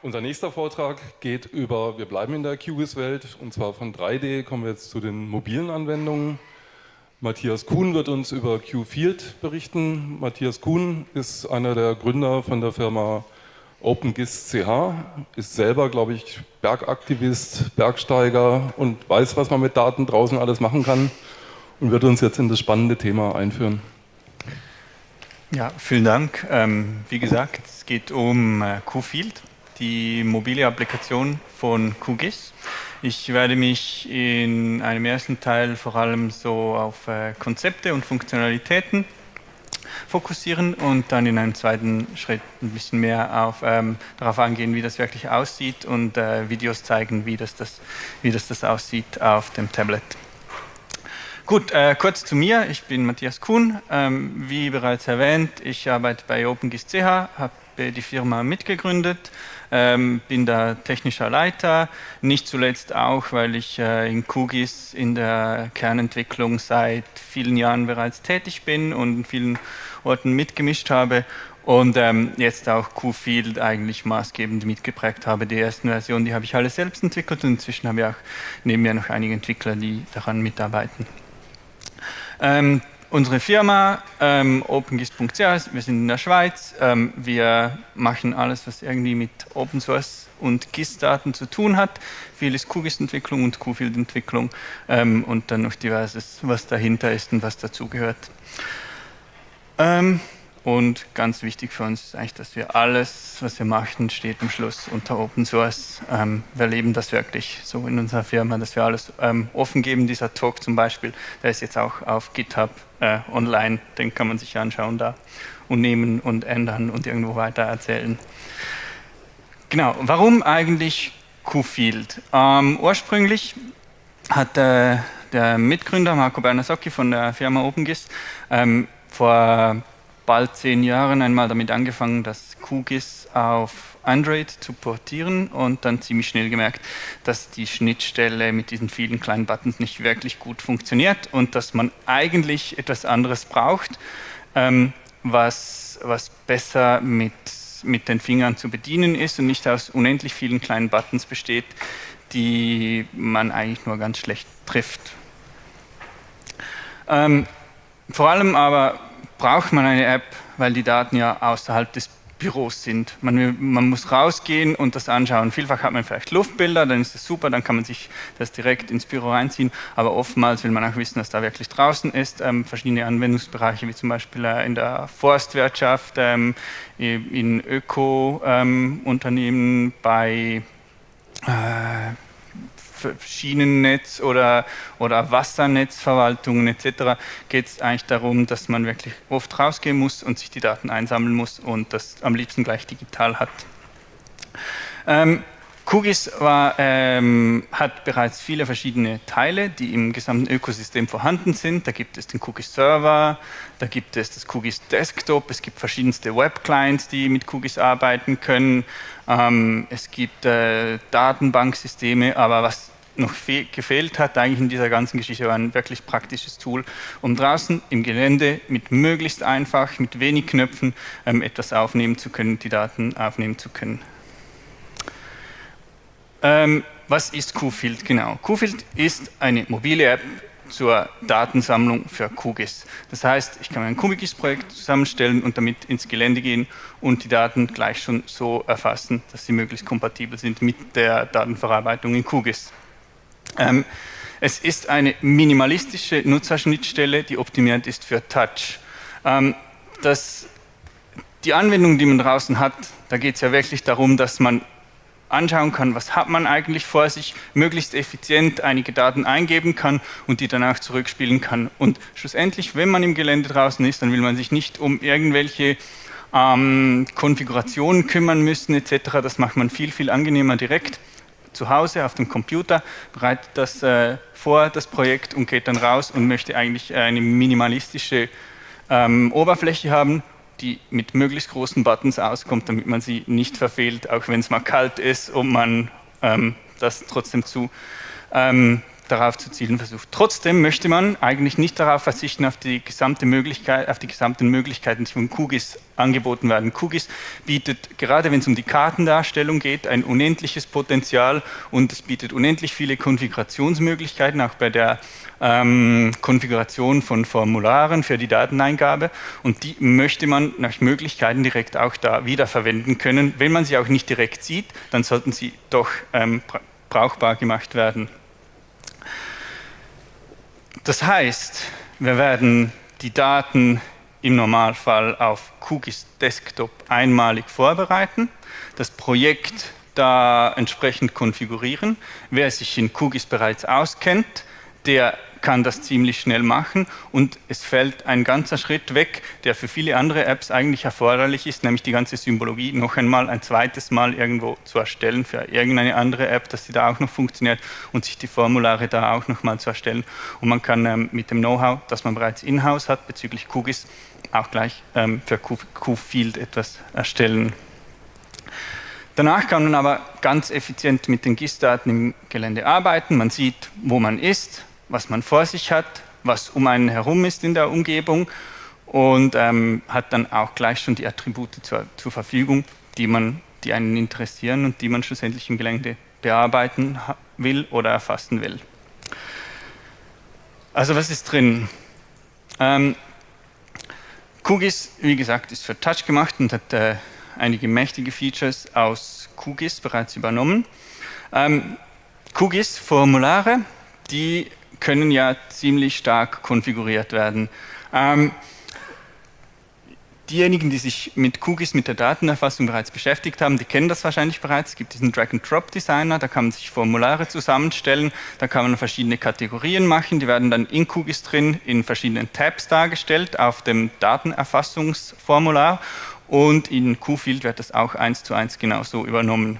Unser nächster Vortrag geht über, wir bleiben in der QGIS-Welt und zwar von 3D kommen wir jetzt zu den mobilen Anwendungen. Matthias Kuhn wird uns über QField berichten. Matthias Kuhn ist einer der Gründer von der Firma OpenGIS CH, ist selber, glaube ich, Bergaktivist, Bergsteiger und weiß, was man mit Daten draußen alles machen kann und wird uns jetzt in das spannende Thema einführen. Ja, vielen Dank. Ähm, wie gesagt, es geht um äh, QField die mobile Applikation von QGIS. Ich werde mich in einem ersten Teil vor allem so auf äh, Konzepte und Funktionalitäten fokussieren und dann in einem zweiten Schritt ein bisschen mehr auf, ähm, darauf eingehen, wie das wirklich aussieht und äh, Videos zeigen, wie das, das, wie das, das aussieht auf dem Tablet. Gut, äh, kurz zu mir. Ich bin Matthias Kuhn. Ähm, wie bereits erwähnt, ich arbeite bei OpenGIS CH, habe die Firma mitgegründet ähm, bin da technischer Leiter, nicht zuletzt auch, weil ich äh, in QGIS in der Kernentwicklung seit vielen Jahren bereits tätig bin und in vielen Orten mitgemischt habe und ähm, jetzt auch QField eigentlich maßgebend mitgeprägt habe. Die ersten Versionen, die habe ich alle selbst entwickelt und inzwischen habe ich auch neben mir noch einige Entwickler, die daran mitarbeiten. Ähm, unsere Firma ähm, OpenGIS.ch, wir sind in der Schweiz, ähm, wir machen alles, was irgendwie mit Open Source und GIS-Daten zu tun hat. Viel ist QGIS-Entwicklung und QField-Entwicklung ähm, und dann noch diverses, was dahinter ist und was dazugehört. Ähm, und ganz wichtig für uns ist eigentlich, dass wir alles, was wir machen, steht am Schluss unter Open Source. Ähm, wir leben das wirklich so in unserer Firma, dass wir alles ähm, offen geben. Dieser Talk zum Beispiel, der ist jetzt auch auf GitHub äh, online, den kann man sich anschauen da und nehmen und ändern und irgendwo weiter erzählen. Genau, warum eigentlich QField? Ähm, ursprünglich hat äh, der Mitgründer Marco Bernasocchi von der Firma OpenGIS ähm, vor bald zehn Jahren einmal damit angefangen, das QGIS auf Android zu portieren und dann ziemlich schnell gemerkt, dass die Schnittstelle mit diesen vielen kleinen Buttons nicht wirklich gut funktioniert und dass man eigentlich etwas anderes braucht, ähm, was, was besser mit, mit den Fingern zu bedienen ist und nicht aus unendlich vielen kleinen Buttons besteht, die man eigentlich nur ganz schlecht trifft. Ähm, vor allem aber braucht man eine App, weil die Daten ja außerhalb des Büros sind. Man, man, muss rausgehen und das anschauen. Vielfach hat man vielleicht Luftbilder, dann ist das super, dann kann man sich das direkt ins Büro reinziehen, aber oftmals will man auch wissen, was da wirklich draußen ist. Ähm, verschiedene Anwendungsbereiche, wie zum Beispiel äh, in der Forstwirtschaft, ähm, in Öko-Unternehmen, ähm, bei äh, Schienennetz oder, oder Wassernetzverwaltungen etc. geht es eigentlich darum, dass man wirklich oft rausgehen muss und sich die Daten einsammeln muss und das am liebsten gleich digital hat. Ähm, QGIS war, ähm, hat bereits viele verschiedene Teile, die im gesamten Ökosystem vorhanden sind. Da gibt es den QGIS Server, da gibt es das QGIS Desktop, es gibt verschiedenste Web-Clients, die mit QGIS arbeiten können. Ähm, es gibt äh, Datenbanksysteme, aber was noch gefehlt hat eigentlich in dieser ganzen Geschichte war ein wirklich praktisches Tool, um draußen im Gelände mit möglichst einfach, mit wenig Knöpfen ähm, etwas aufnehmen zu können, die Daten aufnehmen zu können. Ähm, was ist QField genau? QField ist eine mobile App zur Datensammlung für QGIS. Das heißt, ich kann ein QGIS-Projekt zusammenstellen und damit ins Gelände gehen und die Daten gleich schon so erfassen, dass sie möglichst kompatibel sind mit der Datenverarbeitung in QGIS. Ähm, es ist eine minimalistische Nutzerschnittstelle, die optimiert ist für Touch. Ähm, das, die Anwendung, die man draußen hat, da geht es ja wirklich darum, dass man anschauen kann, was hat man eigentlich vor sich, möglichst effizient einige Daten eingeben kann und die danach zurückspielen kann. Und schlussendlich, wenn man im Gelände draußen ist, dann will man sich nicht um irgendwelche ähm, Konfigurationen kümmern müssen etc. Das macht man viel, viel angenehmer direkt zu Hause auf dem Computer, bereitet das äh, vor, das Projekt und geht dann raus und möchte eigentlich eine minimalistische ähm, Oberfläche haben, die mit möglichst großen Buttons auskommt, damit man sie nicht verfehlt, auch wenn es mal kalt ist und man ähm, das trotzdem zu ähm, darauf zu zielen versucht. Trotzdem möchte man eigentlich nicht darauf verzichten, auf die, gesamte Möglichkeit, auf die gesamten Möglichkeiten, die von QGIS angeboten werden. QGIS bietet, gerade wenn es um die Kartendarstellung geht, ein unendliches Potenzial und es bietet unendlich viele Konfigurationsmöglichkeiten, auch bei der ähm, Konfiguration von Formularen für die Dateneingabe und die möchte man nach Möglichkeiten direkt auch da wiederverwenden können. Wenn man sie auch nicht direkt sieht, dann sollten sie doch ähm, brauchbar gemacht werden. Das heißt, wir werden die Daten im Normalfall auf QGIS Desktop einmalig vorbereiten, das Projekt da entsprechend konfigurieren. Wer sich in QGIS bereits auskennt, der kann das ziemlich schnell machen und es fällt ein ganzer Schritt weg, der für viele andere Apps eigentlich erforderlich ist, nämlich die ganze Symbologie noch einmal ein zweites Mal irgendwo zu erstellen für irgendeine andere App, dass sie da auch noch funktioniert und sich die Formulare da auch noch mal zu erstellen. Und man kann ähm, mit dem Know-how, das man bereits in-house hat bezüglich QGIS, auch gleich ähm, für QField etwas erstellen. Danach kann man aber ganz effizient mit den GIS-Daten im Gelände arbeiten. Man sieht, wo man ist, was man vor sich hat, was um einen herum ist in der Umgebung und ähm, hat dann auch gleich schon die Attribute zur, zur, Verfügung, die, man, die einen interessieren und die man schlussendlich im Gelände bearbeiten will oder erfassen will. Also was ist drin? Ähm, QGIS, wie gesagt, ist für Touch gemacht und hat äh, einige mächtige Features aus QGIS bereits übernommen. Ähm, QGIS-Formulare, die können ja ziemlich stark konfiguriert werden. Ähm, diejenigen, die sich mit QGIS, mit der Datenerfassung bereits beschäftigt haben, die kennen das wahrscheinlich bereits. Es gibt diesen Drag-and-Drop-Designer, da kann man sich Formulare zusammenstellen, da kann man verschiedene Kategorien machen, die werden dann in QGIS drin in verschiedenen Tabs dargestellt auf dem Datenerfassungsformular und in QField wird das auch eins zu eins genauso übernommen.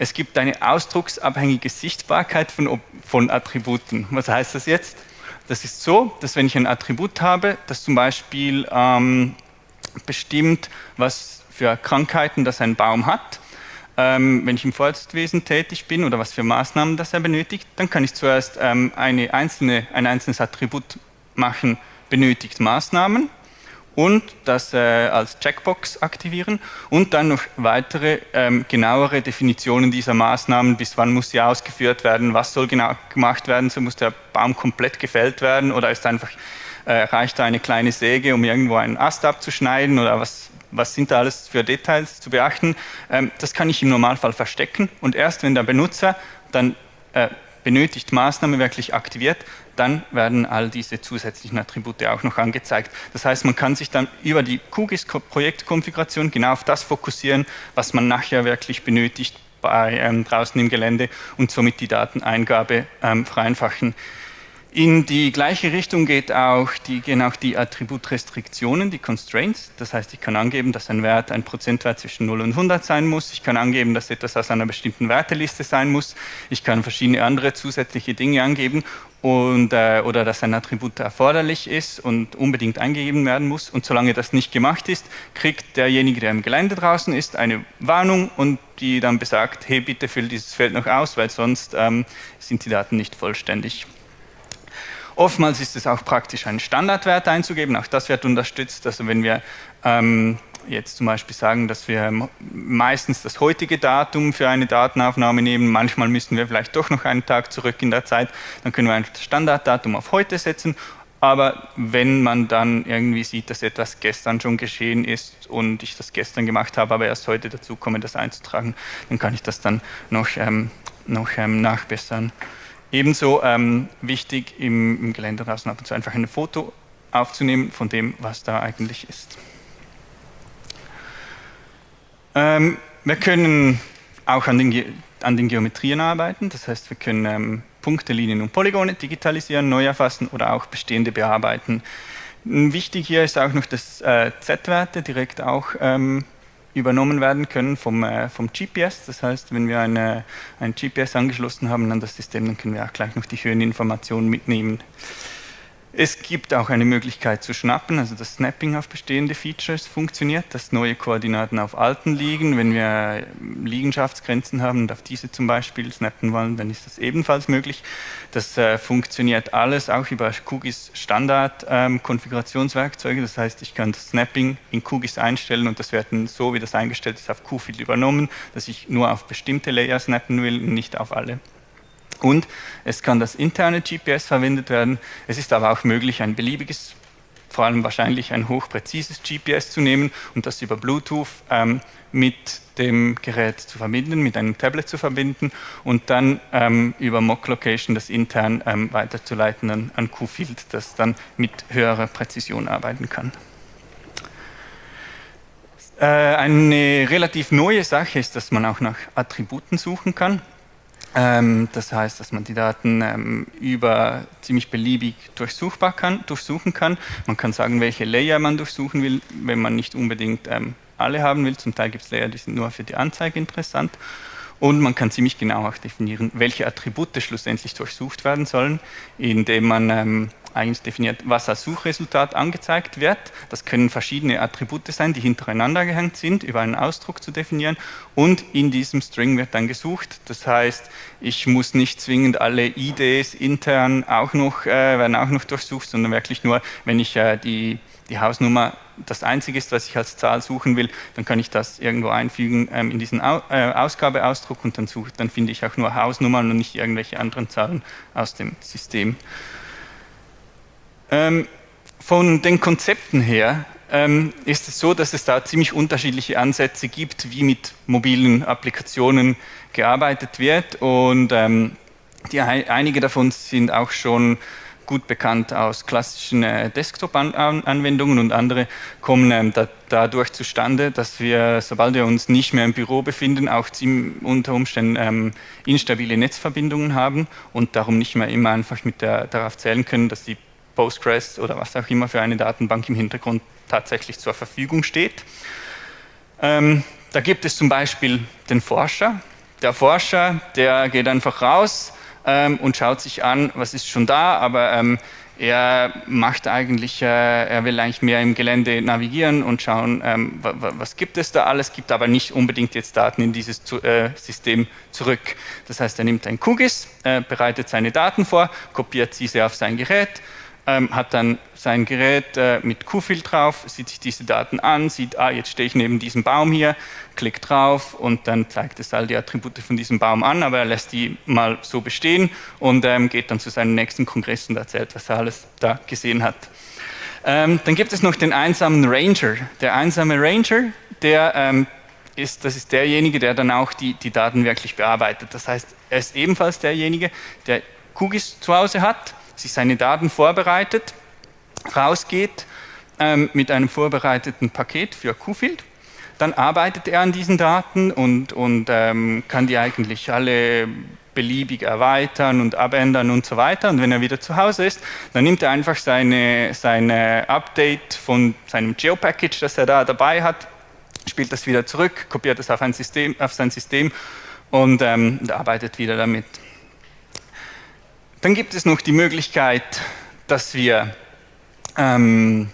Es gibt eine ausdrucksabhängige Sichtbarkeit von, von Attributen. Was heißt das jetzt? Das ist so, dass wenn ich ein Attribut habe, das zum Beispiel ähm, bestimmt, was für Krankheiten das ein Baum hat, ähm, wenn ich im Forstwesen tätig bin oder was für Maßnahmen das er benötigt, dann kann ich zuerst ähm, eine einzelne, ein einzelnes Attribut machen, benötigt Maßnahmen und das äh, als Checkbox aktivieren und dann noch weitere ähm, genauere Definitionen dieser Maßnahmen, bis wann muss sie ausgeführt werden, was soll genau gemacht werden, so muss der Baum komplett gefällt werden oder ist einfach, äh, reicht da eine kleine Säge, um irgendwo einen Ast abzuschneiden oder was, was sind da alles für Details zu beachten. Ähm, das kann ich im Normalfall verstecken und erst wenn der Benutzer dann äh, benötigt Maßnahme wirklich aktiviert, dann werden all diese zusätzlichen Attribute auch noch angezeigt. Das heißt, man kann sich dann über die QGIS-Projektkonfiguration genau auf das fokussieren, was man nachher wirklich benötigt bei, ähm, draußen im Gelände und somit die Dateneingabe ähm, vereinfachen. In die gleiche Richtung geht auch die, gehen auch die Attributrestriktionen, die Constraints. Das heißt, ich kann angeben, dass ein Wert, ein Prozentwert zwischen 0 und 100 sein muss. Ich kann angeben, dass etwas aus einer bestimmten Werteliste sein muss. Ich kann verschiedene andere zusätzliche Dinge angeben und, äh, oder dass ein Attribut erforderlich ist und unbedingt eingegeben werden muss. Und solange das nicht gemacht ist, kriegt derjenige, der im Gelände draußen ist, eine Warnung und die dann besagt, hey, bitte füll dieses Feld noch aus, weil sonst ähm, sind die Daten nicht vollständig. Oftmals ist es auch praktisch, einen Standardwert einzugeben, auch das wird unterstützt. Also wenn wir ähm, jetzt zum Beispiel sagen, dass wir meistens das heutige Datum für eine Datenaufnahme nehmen, manchmal müssen wir vielleicht doch noch einen Tag zurück in der Zeit, dann können wir ein Standarddatum auf heute setzen aber wenn man dann irgendwie sieht, dass etwas gestern schon geschehen ist und ich das gestern gemacht habe, aber erst heute dazu komme, das einzutragen, dann kann ich das dann noch, ähm, noch ähm, nachbessern. Ebenso ähm, wichtig im, im Gelände draußen ab und zu einfach ein Foto aufzunehmen von dem, was da eigentlich ist. Ähm, wir können auch an den, an den, Geometrien arbeiten, das heißt, wir können ähm, Punkte, Linien und Polygone digitalisieren, neu erfassen oder auch bestehende bearbeiten. Wichtig hier ist auch noch, dass äh, Z-Werte direkt auch ähm, übernommen werden können vom, äh, vom GPS. Das heißt, wenn wir eine, ein GPS angeschlossen haben an das System, dann können wir auch gleich noch die Höheninformationen mitnehmen. Es gibt auch eine Möglichkeit zu schnappen, also das Snapping auf bestehende Features funktioniert, dass neue Koordinaten auf alten liegen. Wenn wir Liegenschaftsgrenzen haben und auf diese zum Beispiel snappen wollen, dann ist das ebenfalls möglich. Das äh, funktioniert alles auch über QGIS Standard ähm, Konfigurationswerkzeuge. Das heißt, ich kann das Snapping in QGIS einstellen und das wird dann so, wie das eingestellt ist, auf QField übernommen, dass ich nur auf bestimmte Layer snappen will und nicht auf alle. Und es kann das interne GPS verwendet werden. Es ist aber auch möglich, ein beliebiges, vor allem wahrscheinlich ein hochpräzises GPS zu nehmen und das über Bluetooth ähm, mit dem Gerät zu verbinden, mit einem Tablet zu verbinden und dann ähm, über Mock Location das intern ähm, weiterzuleiten an, an QField, das dann mit höherer Präzision arbeiten kann. Äh, eine relativ neue Sache ist, dass man auch nach Attributen suchen kann. Ähm, das heißt, dass man die Daten ähm, über ziemlich beliebig durchsuchbar kann, durchsuchen kann. Man kann sagen, welche Layer man durchsuchen will, wenn man nicht unbedingt ähm, alle haben will. Zum Teil gibt es Layer, die sind nur für die Anzeige interessant. Und man kann ziemlich genau auch definieren, welche Attribute schlussendlich durchsucht werden sollen, indem man eigentlich definiert, was als Suchresultat angezeigt wird. Das können verschiedene Attribute sein, die hintereinander gehängt sind, über einen Ausdruck zu definieren. Und in diesem String wird dann gesucht. Das heißt, ich muss nicht zwingend alle IDs intern auch noch, äh, werden auch noch durchsucht, sondern wirklich nur, wenn ich äh, die, die Hausnummer das Einzige ist, was ich als Zahl suchen will, dann kann ich das irgendwo einfügen ähm, in diesen Au äh, Ausgabeausdruck und dann, suche, dann finde ich auch nur Hausnummern und nicht irgendwelche anderen Zahlen aus dem System. Ähm, von den Konzepten her ähm, ist es so, dass es da ziemlich unterschiedliche Ansätze gibt, wie mit mobilen Applikationen gearbeitet wird. Und ähm, die, einige davon sind auch schon gut bekannt aus klassischen äh, Desktop-Anwendungen und andere kommen ähm, da, dadurch zustande, dass wir, sobald wir uns nicht mehr im Büro befinden, auch unter Umständen ähm, instabile Netzverbindungen haben und darum nicht mehr immer einfach mit der, darauf zählen können, dass die Postgres oder was auch immer für eine Datenbank im Hintergrund tatsächlich zur Verfügung steht. Ähm, da gibt es zum Beispiel den Forscher. Der Forscher, der geht einfach raus, ähm, und schaut sich an, was ist schon da, aber ähm, er macht eigentlich, äh, er will eigentlich mehr im Gelände navigieren und schauen, ähm, was gibt es da alles, gibt aber nicht unbedingt jetzt Daten in dieses zu, äh, System zurück. Das heißt, er nimmt ein QGIS, äh, bereitet seine Daten vor, kopiert diese auf sein Gerät, ähm, hat dann sein Gerät äh, mit QField drauf, sieht sich diese Daten an, sieht, ah, jetzt stehe ich neben diesem Baum hier, klickt drauf und dann zeigt es all die Attribute von diesem Baum an, aber er lässt die mal so bestehen und ähm, geht dann zu seinem nächsten Kongress und erzählt, was er alles da gesehen hat. Ähm, dann gibt es noch den einsamen Ranger. Der einsame Ranger, der ähm, ist, das ist derjenige, der dann auch die, die Daten wirklich bearbeitet. Das heißt, er ist ebenfalls derjenige, der QGIS zu Hause hat, sich seine Daten vorbereitet, rausgeht ähm, mit einem vorbereiteten Paket für QField, dann arbeitet er an diesen Daten und, und ähm, kann die eigentlich alle beliebig erweitern und abändern und so weiter. Und wenn er wieder zu Hause ist, dann nimmt er einfach seine, seine Update von seinem Geo-Package, das er da dabei hat, spielt das wieder zurück, kopiert es auf, ein System, auf sein System und ähm, arbeitet wieder damit. Dann gibt es noch die Möglichkeit, dass wir ähm,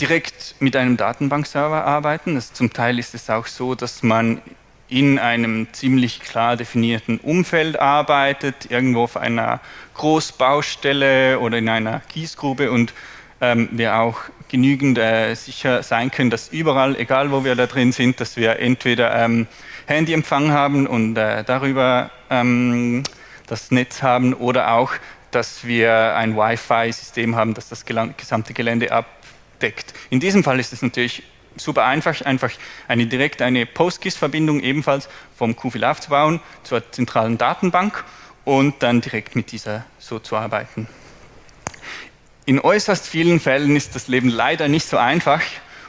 direkt mit einem Datenbankserver arbeiten. Das, zum Teil ist es auch so, dass man in einem ziemlich klar definierten Umfeld arbeitet, irgendwo auf einer Großbaustelle oder in einer Kiesgrube und ähm, wir auch genügend äh, sicher sein können, dass überall, egal wo wir da drin sind, dass wir entweder ähm, Handyempfang haben und äh, darüber ähm, das Netz haben oder auch, dass wir ein Wi-Fi-System haben, das das gesamte Gelände abdeckt. In diesem Fall ist es natürlich super einfach, einfach eine direkt eine PostGIS-Verbindung ebenfalls vom QFIL aufzubauen zur zentralen Datenbank und dann direkt mit dieser so zu arbeiten. In äußerst vielen Fällen ist das Leben leider nicht so einfach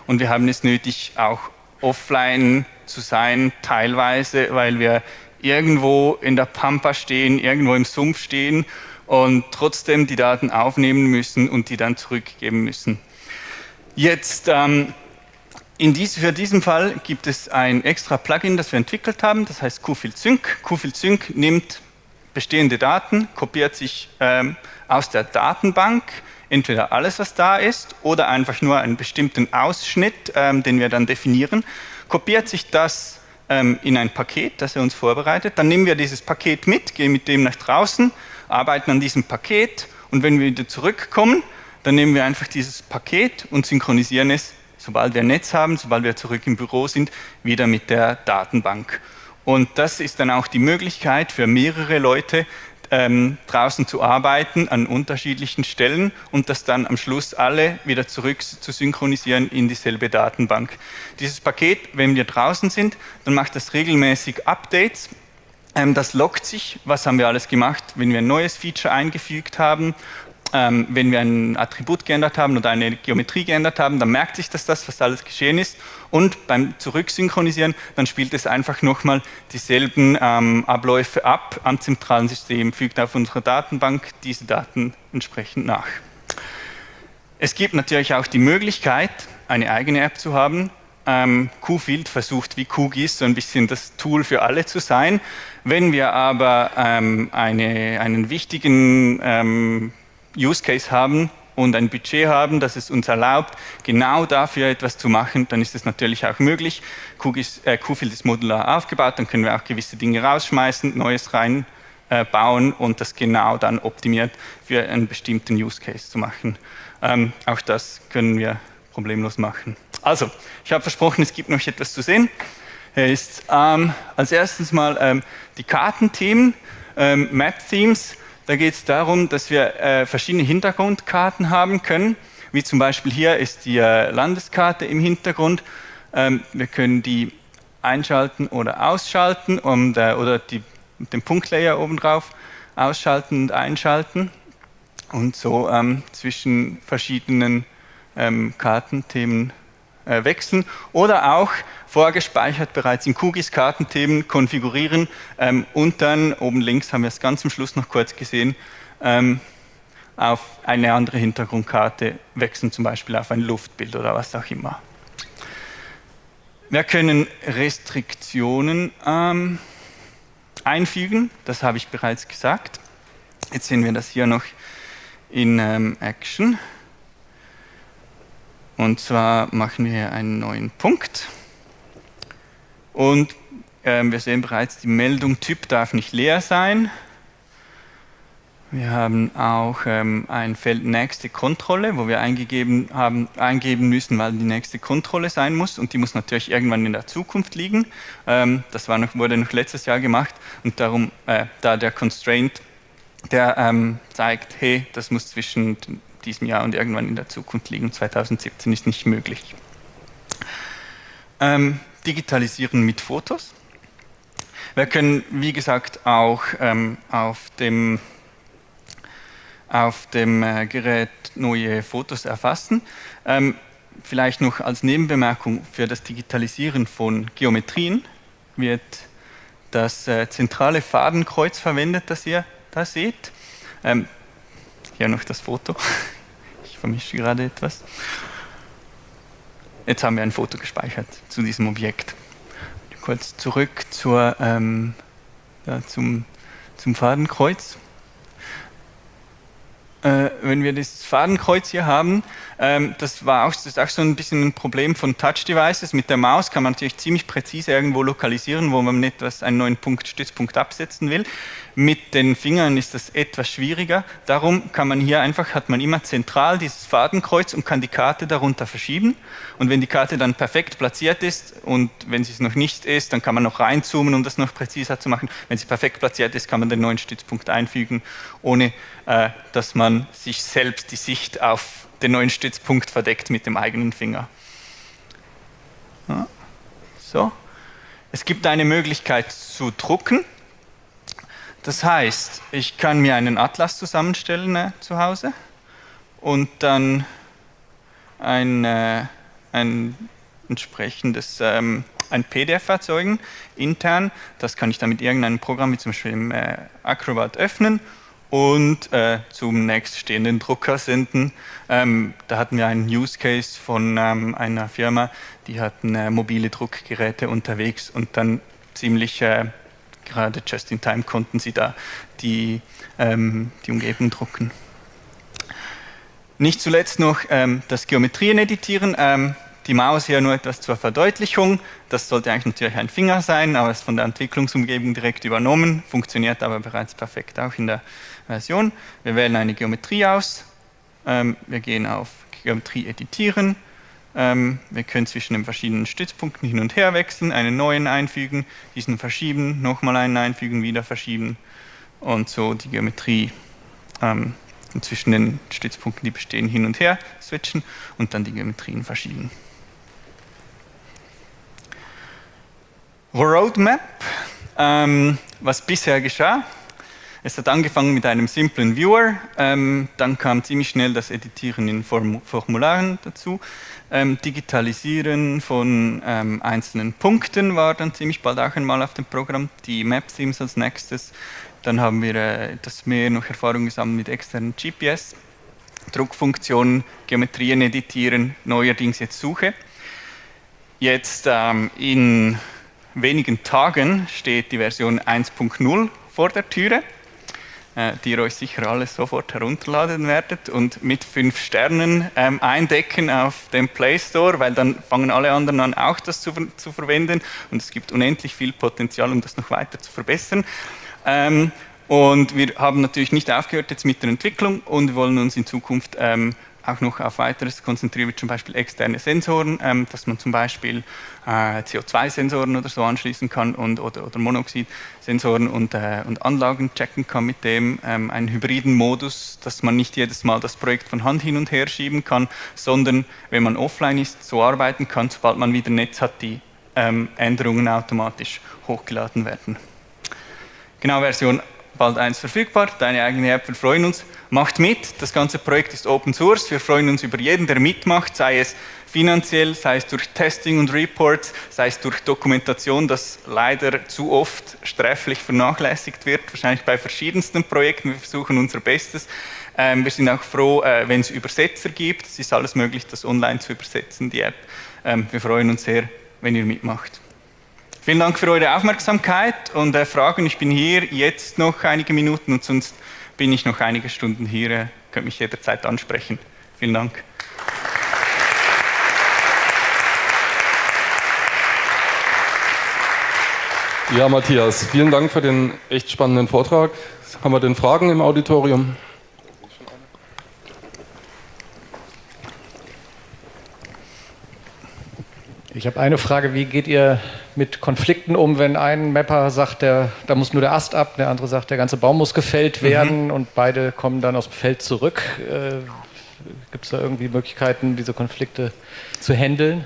und wir haben es nötig, auch offline zu sein, teilweise, weil wir irgendwo in der Pampa stehen, irgendwo im Sumpf stehen und trotzdem die Daten aufnehmen müssen und die dann zurückgeben müssen. Jetzt, ähm, dies, für diesen Fall gibt es ein extra Plugin, das wir entwickelt haben, das heißt QField Sync. QField Sync nimmt bestehende Daten, kopiert sich ähm, aus der Datenbank entweder alles, was da ist, oder einfach nur einen bestimmten Ausschnitt, ähm, den wir dann definieren, kopiert sich das ähm, in ein Paket, das er uns vorbereitet. Dann nehmen wir dieses Paket mit, gehen mit dem nach draußen, arbeiten an diesem Paket und wenn wir wieder zurückkommen, dann nehmen wir einfach dieses Paket und synchronisieren es, sobald wir ein Netz haben, sobald wir zurück im Büro sind, wieder mit der Datenbank. Und das ist dann auch die Möglichkeit für mehrere Leute, ähm, draußen zu arbeiten an unterschiedlichen Stellen und das dann am Schluss alle wieder zurück zu synchronisieren in dieselbe Datenbank. Dieses Paket, wenn wir draußen sind, dann macht das regelmäßig Updates. Ähm, das lockt sich, was haben wir alles gemacht, wenn wir ein neues Feature eingefügt haben ähm, wenn wir ein Attribut geändert haben oder eine Geometrie geändert haben, dann merkt sich dass das, was alles geschehen ist. Und beim Zurücksynchronisieren, dann spielt es einfach nochmal dieselben ähm, Abläufe ab am zentralen System, fügt auf unsere Datenbank diese Daten entsprechend nach. Es gibt natürlich auch die Möglichkeit, eine eigene App zu haben. Ähm, QField versucht wie QGIS so ein bisschen das Tool für alle zu sein. Wenn wir aber ähm, eine, einen wichtigen ähm, Use Case haben und ein Budget haben, das es uns erlaubt, genau dafür etwas zu machen, dann ist es natürlich auch möglich. QGIS, äh, ist modular aufgebaut, dann können wir auch gewisse Dinge rausschmeißen, Neues reinbauen äh, und das genau dann optimiert für einen bestimmten Use Case zu machen. Ähm, auch das können wir problemlos machen. Also, ich habe versprochen, es gibt noch etwas zu sehen. Er ist ähm, als erstes mal ähm, die Kartenthemen, ähm, Map-Themes. Da geht es darum, dass wir äh, verschiedene Hintergrundkarten haben können, wie zum Beispiel hier ist die äh, Landeskarte im Hintergrund. Ähm, wir können die einschalten oder ausschalten und, äh, oder die, den Punktlayer oben drauf ausschalten und einschalten und so ähm, zwischen verschiedenen ähm, Kartenthemen äh, wechseln oder auch vorgespeichert bereits in QGIS Kartenthemen konfigurieren ähm, und dann oben links haben wir es ganz am Schluss noch kurz gesehen, ähm, auf eine andere Hintergrundkarte wechseln, zum Beispiel auf ein Luftbild oder was auch immer. Wir können Restriktionen ähm, einfügen, das habe ich bereits gesagt. Jetzt sehen wir das hier noch in ähm, Action. Und zwar machen wir hier einen neuen Punkt. Und ähm, wir sehen bereits, die Meldung Typ darf nicht leer sein. Wir haben auch ähm, ein Feld nächste Kontrolle, wo wir eingegeben haben, eingeben müssen, weil die nächste Kontrolle sein muss und die muss natürlich irgendwann in der Zukunft liegen. Ähm, das noch, wurde noch letztes Jahr gemacht und darum, äh, da der Constraint, der ähm, zeigt, hey, das muss zwischen diesem Jahr und irgendwann in der Zukunft liegen. 2017 ist nicht möglich. Ähm, digitalisieren mit Fotos. Wir können, wie gesagt, auch ähm, auf dem, auf dem äh, Gerät neue Fotos erfassen. Ähm, vielleicht noch als Nebenbemerkung für das Digitalisieren von Geometrien wird das äh, zentrale Fadenkreuz verwendet, das ihr da seht. Ähm, hier noch das Foto. Ich vermische gerade etwas. Jetzt haben wir ein Foto gespeichert zu diesem Objekt. Kurz zurück zur, ähm, ja, zum, zum Fadenkreuz. Äh, wenn wir das Fadenkreuz hier haben, ähm, das war auch, das ist auch so ein bisschen ein Problem von Touch-Devices. Mit der Maus kann man natürlich ziemlich präzise irgendwo lokalisieren, wo man etwas, einen neuen Punkt, Stützpunkt absetzen will. Mit den Fingern ist das etwas schwieriger. Darum kann man hier einfach, hat man immer zentral dieses Fadenkreuz und kann die Karte darunter verschieben. Und wenn die Karte dann perfekt platziert ist und wenn sie es noch nicht ist, dann kann man noch reinzoomen, um das noch präziser zu machen. Wenn sie perfekt platziert ist, kann man den neuen Stützpunkt einfügen, ohne äh, dass man sich selbst die Sicht auf den neuen Stützpunkt verdeckt mit dem eigenen Finger. Ja. So. Es gibt eine Möglichkeit zu drucken. Das heißt, ich kann mir einen Atlas zusammenstellen äh, zu Hause und dann ein, äh, ein entsprechendes ähm, ein PDF erzeugen, intern. Das kann ich dann mit irgendeinem Programm, wie zum Beispiel im äh, Acrobat, öffnen und äh, zum nächststehenden Drucker senden. Ähm, da hatten wir einen Use Case von ähm, einer Firma, die hatten äh, mobile Druckgeräte unterwegs und dann ziemlich äh, gerade just in time konnten sie da die, ähm, die Umgebung drucken. Nicht zuletzt noch ähm, das Geometrien editieren. Die Maus hier nur etwas zur Verdeutlichung. Das sollte eigentlich natürlich ein Finger sein, aber ist von der Entwicklungsumgebung direkt übernommen, funktioniert aber bereits perfekt auch in der Version. Wir wählen eine Geometrie aus, ähm, wir gehen auf Geometrie editieren, ähm, wir können zwischen den verschiedenen Stützpunkten hin und her wechseln, einen neuen einfügen, diesen verschieben, nochmal einen einfügen, wieder verschieben und so die Geometrie ähm, zwischen den Stützpunkten, die bestehen, hin und her switchen und dann die Geometrien verschieben. Roadmap, ähm, was bisher geschah. Es hat angefangen mit einem simplen Viewer, ähm, dann kam ziemlich schnell das Editieren in Form Formularen dazu. Ähm, Digitalisieren von ähm, einzelnen Punkten war dann ziemlich bald auch einmal auf dem Programm. Die Map-Themes als nächstes. Dann haben wir äh, etwas mehr noch Erfahrung gesammelt mit externen GPS. Druckfunktionen, Geometrien editieren, neuerdings jetzt Suche. Jetzt ähm, in wenigen Tagen steht die Version 1.0 vor der Türe, äh, die ihr euch sicher alle sofort herunterladen werdet und mit fünf Sternen ähm, eindecken auf dem Play Store, weil dann fangen alle anderen an, auch das zu, zu verwenden und es gibt unendlich viel Potenzial, um das noch weiter zu verbessern. Ähm, und wir haben natürlich nicht aufgehört jetzt mit der Entwicklung und wollen uns in Zukunft ähm, auch noch auf weiteres konzentrieren, wie zum Beispiel externe Sensoren, ähm, dass man zum Beispiel äh, CO2-Sensoren oder so anschließen kann und, oder, oder Monoxid-Sensoren und, äh, und Anlagen checken kann mit dem, ähm, einen hybriden Modus, dass man nicht jedes Mal das Projekt von Hand hin und her schieben kann, sondern wenn man offline ist, so arbeiten kann, sobald man wieder Netz hat, die ähm, Änderungen automatisch hochgeladen werden. Genau, Version bald 1 verfügbar, deine eigene App, wir freuen uns. Macht mit, das ganze Projekt ist Open Source, wir freuen uns über jeden, der mitmacht, sei es finanziell, sei es durch Testing und Reports, sei es durch Dokumentation, das leider zu oft sträflich vernachlässigt wird, wahrscheinlich bei verschiedensten Projekten, wir versuchen unser Bestes. Ähm, wir sind auch froh, äh, wenn es Übersetzer gibt, es ist alles möglich, das online zu übersetzen, die App. Ähm, wir freuen uns sehr, wenn ihr mitmacht. Vielen Dank für eure Aufmerksamkeit und äh, Fragen. Ich bin hier jetzt noch einige Minuten und sonst bin ich noch einige Stunden hier, Ihr könnt mich jederzeit ansprechen. Vielen Dank. Ja, Matthias, vielen Dank für den echt spannenden Vortrag. Haben wir denn Fragen im Auditorium? Ich habe eine Frage, wie geht ihr mit Konflikten um, wenn ein Mapper sagt, der, da muss nur der Ast ab, der andere sagt, der ganze Baum muss gefällt mhm. werden mhm. und beide kommen dann aus dem Feld zurück. Äh, Gibt es da irgendwie Möglichkeiten, diese Konflikte zu handeln?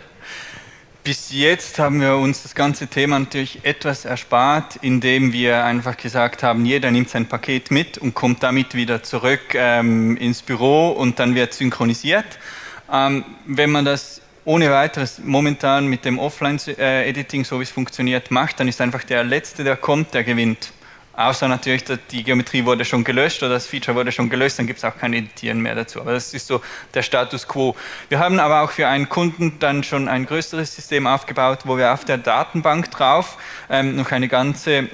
Bis jetzt haben wir uns das ganze Thema natürlich etwas erspart, indem wir einfach gesagt haben, jeder nimmt sein Paket mit und kommt damit wieder zurück ähm, ins Büro und dann wird synchronisiert. Ähm, wenn man das ohne weiteres momentan mit dem Offline-Editing, so wie es funktioniert, macht, dann ist einfach der Letzte, der kommt, der gewinnt. Außer natürlich, die Geometrie wurde schon gelöscht oder das Feature wurde schon gelöst, dann gibt es auch kein Editieren mehr dazu. Aber das ist so der Status quo. Wir haben aber auch für einen Kunden dann schon ein größeres System aufgebaut, wo wir auf der Datenbank drauf ähm, noch eine ganze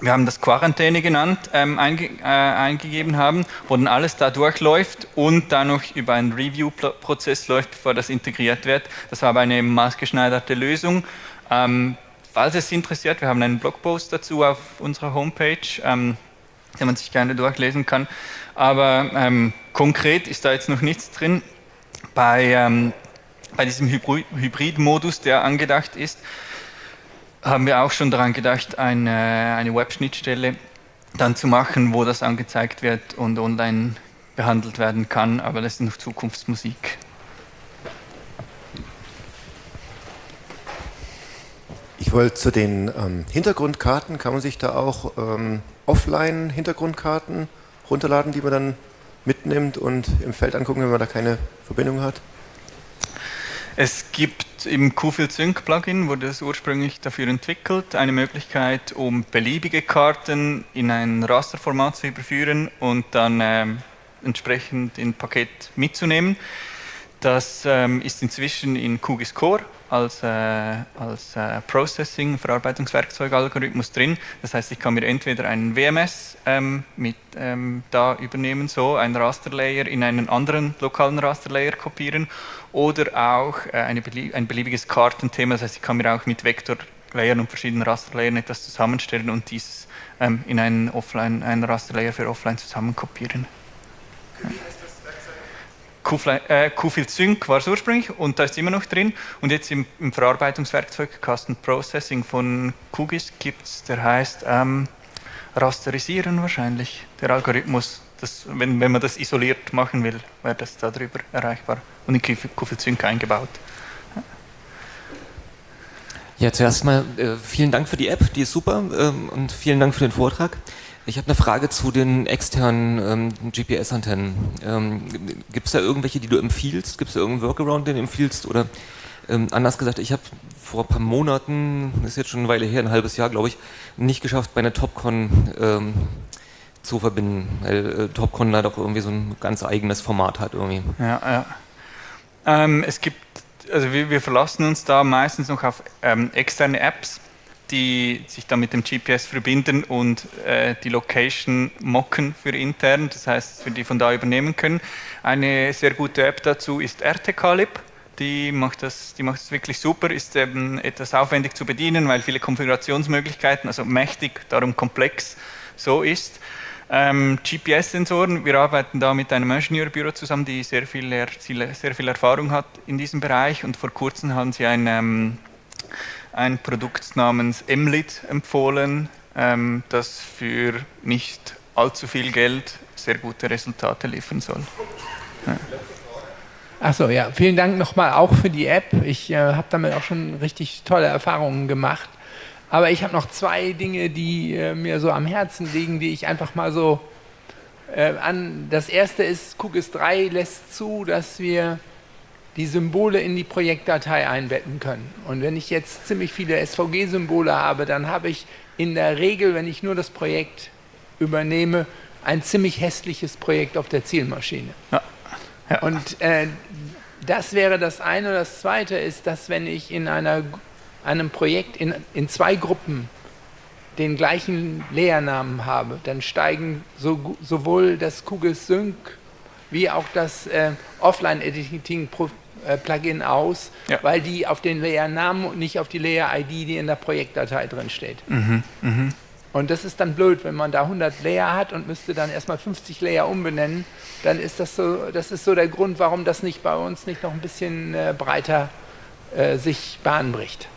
wir haben das Quarantäne genannt, ähm, einge äh, eingegeben haben, wo dann alles da durchläuft und dann noch über einen Review-Prozess läuft, bevor das integriert wird. Das war aber eine maßgeschneiderte Lösung. Ähm, falls es interessiert, wir haben einen Blogpost dazu auf unserer Homepage, ähm, den man sich gerne durchlesen kann. Aber ähm, konkret ist da jetzt noch nichts drin. Bei, ähm, bei diesem Hybrid-Modus, der angedacht ist, haben wir auch schon daran gedacht, eine, eine Web-Schnittstelle dann zu machen, wo das angezeigt wird und online behandelt werden kann, aber das ist noch Zukunftsmusik. Ich wollte zu den ähm, Hintergrundkarten, kann man sich da auch ähm, Offline-Hintergrundkarten runterladen, die man dann mitnimmt und im Feld angucken, wenn man da keine Verbindung hat? Es gibt im QField Sync Plugin, wurde es ursprünglich dafür entwickelt, eine Möglichkeit, um beliebige Karten in ein Rasterformat zu überführen und dann ähm, entsprechend in Paket mitzunehmen. Das ähm, ist inzwischen in QGIS Core als, äh, als äh, Processing, Verarbeitungswerkzeug-Algorithmus drin. Das heißt, ich kann mir entweder einen WMS ähm, mit, ähm, da übernehmen, so einen Rasterlayer in einen anderen lokalen Rasterlayer kopieren oder auch äh, eine ein beliebiges Kartenthema. Das heißt, ich kann mir auch mit Vektorlayern und verschiedenen Rasterlayern etwas zusammenstellen und dieses ähm, in einen, Offline, einen Rasterlayer für Offline zusammen kopieren. Ja. Qfield Sync war es ursprünglich und da ist immer noch drin. Und jetzt im, im Verarbeitungswerkzeug Custom Processing von QGIS gibt es, der heißt ähm, Rasterisieren wahrscheinlich, der Algorithmus. Das, wenn, wenn man das isoliert machen will, wäre das darüber erreichbar und in Qfield Sync eingebaut. Ja, zuerst mal äh, vielen Dank für die App, die ist super ähm, und vielen Dank für den Vortrag. Ich habe eine Frage zu den externen ähm, GPS-Antennen. Ähm, Gibt es da irgendwelche, die du empfiehlst? Gibt es da irgendeinen Workaround, den du empfiehlst? Oder ähm, anders gesagt, ich habe vor ein paar Monaten, das ist jetzt schon eine Weile her, ein halbes Jahr glaube ich, nicht geschafft, bei einer TopCon ähm, zu verbinden, weil äh, TopCon da doch irgendwie so ein ganz eigenes Format hat irgendwie. Ja, ja. Ähm, es gibt, also wir, wir, verlassen uns da meistens noch auf ähm, externe Apps die sich dann mit dem GPS verbinden und äh, die Location mocken für intern, das heißt, für die von da übernehmen können. Eine sehr gute App dazu ist RTKlib. Die macht, das, die macht das wirklich super, ist eben etwas aufwendig zu bedienen, weil viele Konfigurationsmöglichkeiten, also mächtig, darum komplex so ist. Ähm, GPS-Sensoren, wir arbeiten da mit einem Ingenieurbüro zusammen, die sehr viel, sehr viel Erfahrung hat in diesem Bereich und vor kurzem haben sie ein ähm, ein Produkt namens Emlit empfohlen, ähm, das für nicht allzu viel Geld sehr gute Resultate liefern soll. Achso, ja, vielen Dank nochmal auch für die App. Ich äh, habe damit auch schon richtig tolle Erfahrungen gemacht. Aber ich habe noch zwei Dinge, die äh, mir so am Herzen liegen, die ich einfach mal so äh, an. Das erste ist, QGIS 3 lässt zu, dass wir die Symbole in die Projektdatei einbetten können. Und wenn ich jetzt ziemlich viele SVG-Symbole habe, dann habe ich in der Regel, wenn ich nur das Projekt übernehme, ein ziemlich hässliches Projekt auf der Zielmaschine. Ja. Ja. Und äh, das wäre das eine. Das zweite ist, dass wenn ich in einer, einem Projekt in, in zwei Gruppen den gleichen Lehrnamen habe, dann steigen so, sowohl das QGIS Sync wie auch das äh, Offline-Editing Plugin aus, ja. weil die auf den Layer-Namen und nicht auf die Layer-ID, die in der Projektdatei drin steht. Mhm, mh. Und das ist dann blöd, wenn man da 100 Layer hat und müsste dann erstmal 50 Layer umbenennen, dann ist das so, das ist so der Grund, warum das nicht bei uns nicht noch ein bisschen äh, breiter äh, sich Bahn bricht.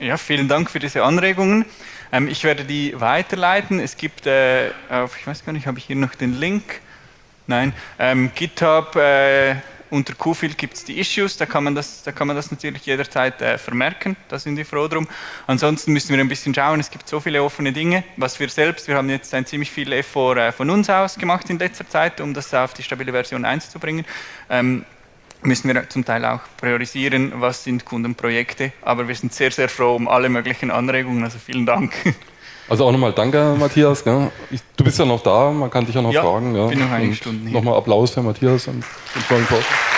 Ja, vielen Dank für diese Anregungen. Ähm, ich werde die weiterleiten. Es gibt, äh, auf, ich weiß gar nicht, habe ich hier noch den Link? Nein, ähm, GitHub äh, unter Qfield gibt es die Issues, da kann man das, da kann man das natürlich jederzeit äh, vermerken, da sind wir froh drum. Ansonsten müssen wir ein bisschen schauen, es gibt so viele offene Dinge, was wir selbst, wir haben jetzt ein ziemlich viel Effort äh, von uns aus gemacht in letzter Zeit, um das auf die stabile Version 1 zu bringen. Ähm, müssen wir zum Teil auch priorisieren, was sind Kundenprojekte, aber wir sind sehr, sehr froh um alle möglichen Anregungen, also vielen Dank. Also auch nochmal danke, Matthias. Ich, du bist ja noch da, man kann dich ja noch ja, fragen. Ja. bin noch eine Stunde. Nochmal Applaus für Matthias und den tollen Vortrag.